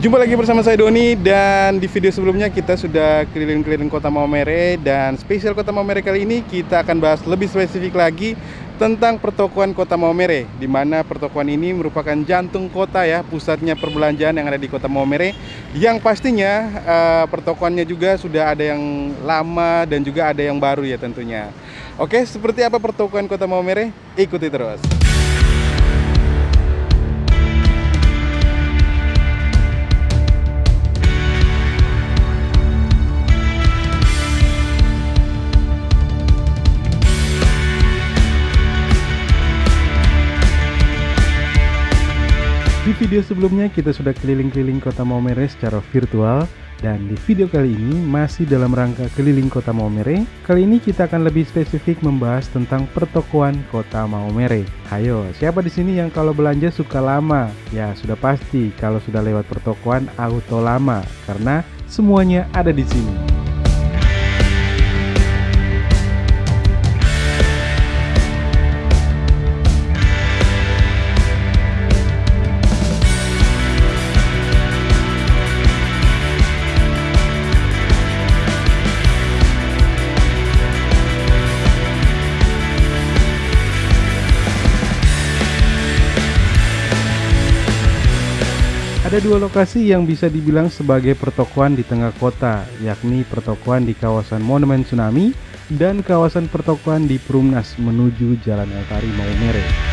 Jumpa lagi bersama saya Doni dan di video sebelumnya kita sudah keliling-keliling kota Maumere dan spesial kota Maumere kali ini kita akan bahas lebih spesifik lagi tentang pertokoan kota Maumere di mana pertokoan ini merupakan jantung kota ya pusatnya perbelanjaan yang ada di kota Maumere. Yang pastinya uh, pertokoannya juga sudah ada yang lama dan juga ada yang baru ya tentunya. Oke seperti apa pertokoan kota Maumere? Ikuti terus video sebelumnya kita sudah keliling-keliling kota Maumere secara virtual dan di video kali ini masih dalam rangka keliling kota Maumere. Kali ini kita akan lebih spesifik membahas tentang pertokoan kota Maumere. Hayo, siapa di sini yang kalau belanja suka lama? Ya, sudah pasti kalau sudah lewat pertokoan auto lama karena semuanya ada di sini. Ada dua lokasi yang bisa dibilang sebagai pertokoan di tengah kota, yakni pertokoan di kawasan Monumen Tsunami dan kawasan pertokoan di Perumnas menuju Jalan Eltari Maumere.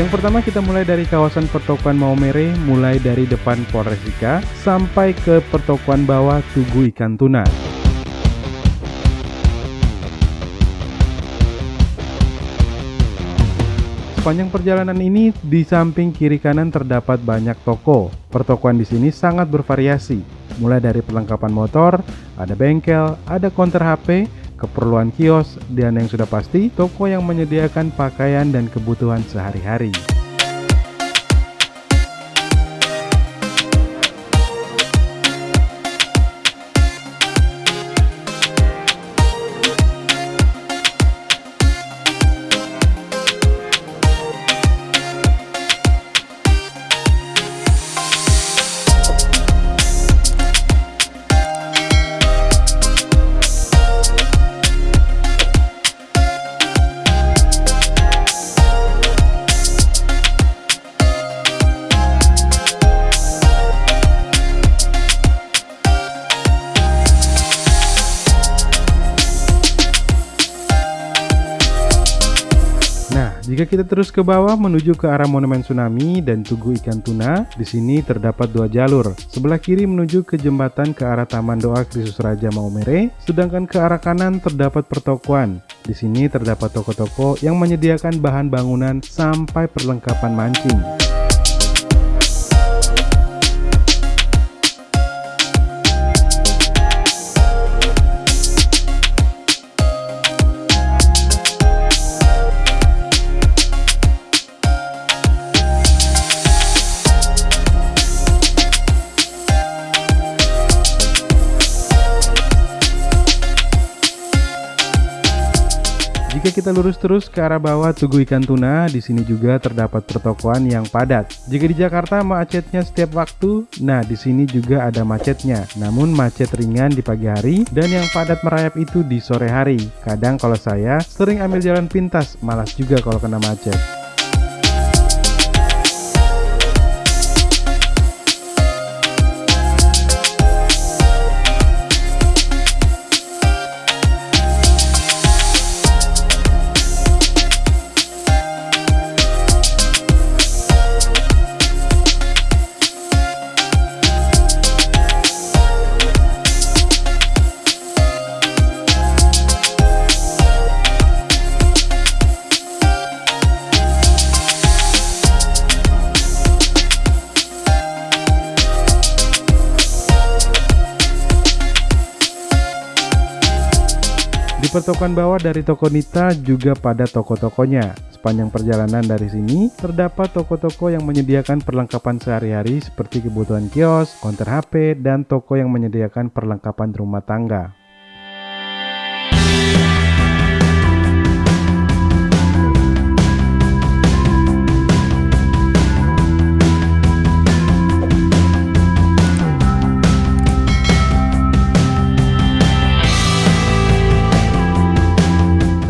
Yang pertama kita mulai dari kawasan pertokoan Maumere mulai dari depan Polresika sampai ke pertokoan bawah Tugu Ikan Tuna. Sepanjang perjalanan ini di samping kiri kanan terdapat banyak toko. Pertokoan di sini sangat bervariasi, mulai dari perlengkapan motor, ada bengkel, ada konter HP, keperluan kios, dan yang sudah pasti toko yang menyediakan pakaian dan kebutuhan sehari-hari. Jika kita terus ke bawah menuju ke arah Monumen Tsunami dan Tugu Ikan Tuna, di sini terdapat dua jalur. Sebelah kiri menuju ke jembatan ke arah Taman Doa Kristus Raja Maumere, sedangkan ke arah kanan terdapat pertokoan. Di sini terdapat toko-toko yang menyediakan bahan bangunan sampai perlengkapan mancing. Jika kita lurus terus ke arah bawah Tugu Ikan Tuna, di sini juga terdapat pertokoan yang padat. Jika di Jakarta macetnya setiap waktu, nah di sini juga ada macetnya. Namun macet ringan di pagi hari dan yang padat merayap itu di sore hari. Kadang kalau saya sering ambil jalan pintas, malas juga kalau kena macet. Pertokoan bawah dari toko Nita juga pada toko-tokonya. Sepanjang perjalanan dari sini, terdapat toko-toko yang menyediakan perlengkapan sehari-hari seperti kebutuhan kios, konter HP, dan toko yang menyediakan perlengkapan rumah tangga.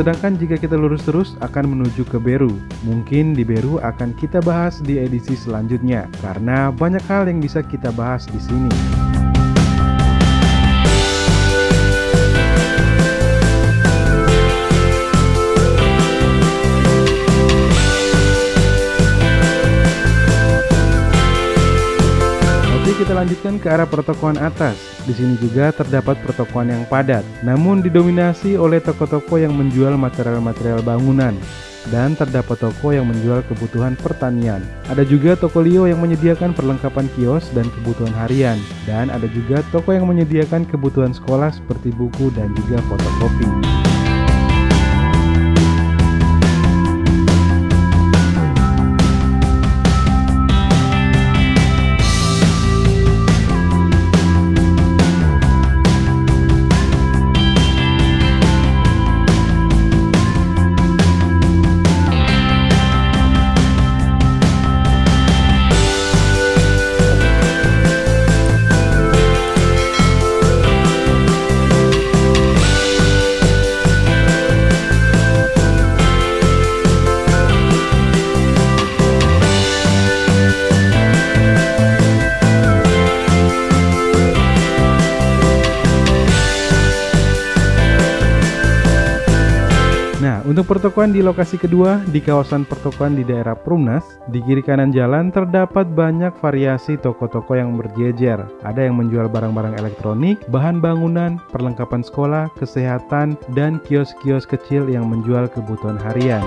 Sedangkan jika kita lurus terus akan menuju ke Beru. Mungkin di Beru akan kita bahas di edisi selanjutnya karena banyak hal yang bisa kita bahas di sini. Kita lanjutkan ke arah pertokoan atas. Di sini juga terdapat pertokoan yang padat, namun didominasi oleh toko-toko yang menjual material-material bangunan dan terdapat toko yang menjual kebutuhan pertanian. Ada juga toko Lio yang menyediakan perlengkapan kios dan kebutuhan harian, dan ada juga toko yang menyediakan kebutuhan sekolah seperti buku dan juga fotokopi. Untuk pertokoan di lokasi kedua, di kawasan pertokoan di daerah Prumnas, di kiri kanan jalan terdapat banyak variasi toko-toko yang berjejer. Ada yang menjual barang-barang elektronik, bahan bangunan, perlengkapan sekolah, kesehatan, dan kios-kios kecil yang menjual kebutuhan harian.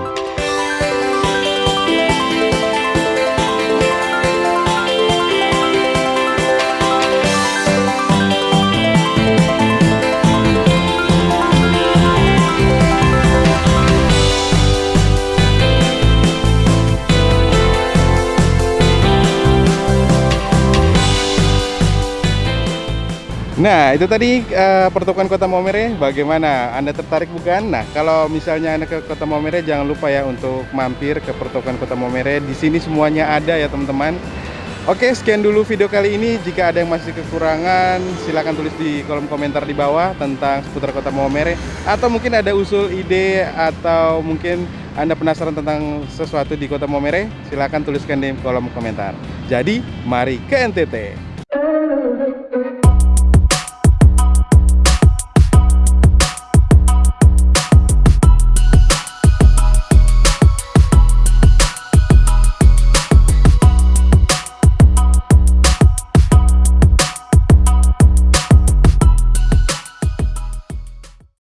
Nah, itu tadi uh, pertukaran Kota Maumere bagaimana? Anda tertarik bukan? Nah, kalau misalnya Anda ke Kota Maumere jangan lupa ya untuk mampir ke pertukaran Kota Maumere. Di sini semuanya ada ya, teman-teman. Oke, sekian dulu video kali ini. Jika ada yang masih kekurangan, silahkan tulis di kolom komentar di bawah tentang seputar Kota Maumere atau mungkin ada usul ide atau mungkin Anda penasaran tentang sesuatu di Kota Maumere, silahkan tuliskan di kolom komentar. Jadi, mari ke NTT.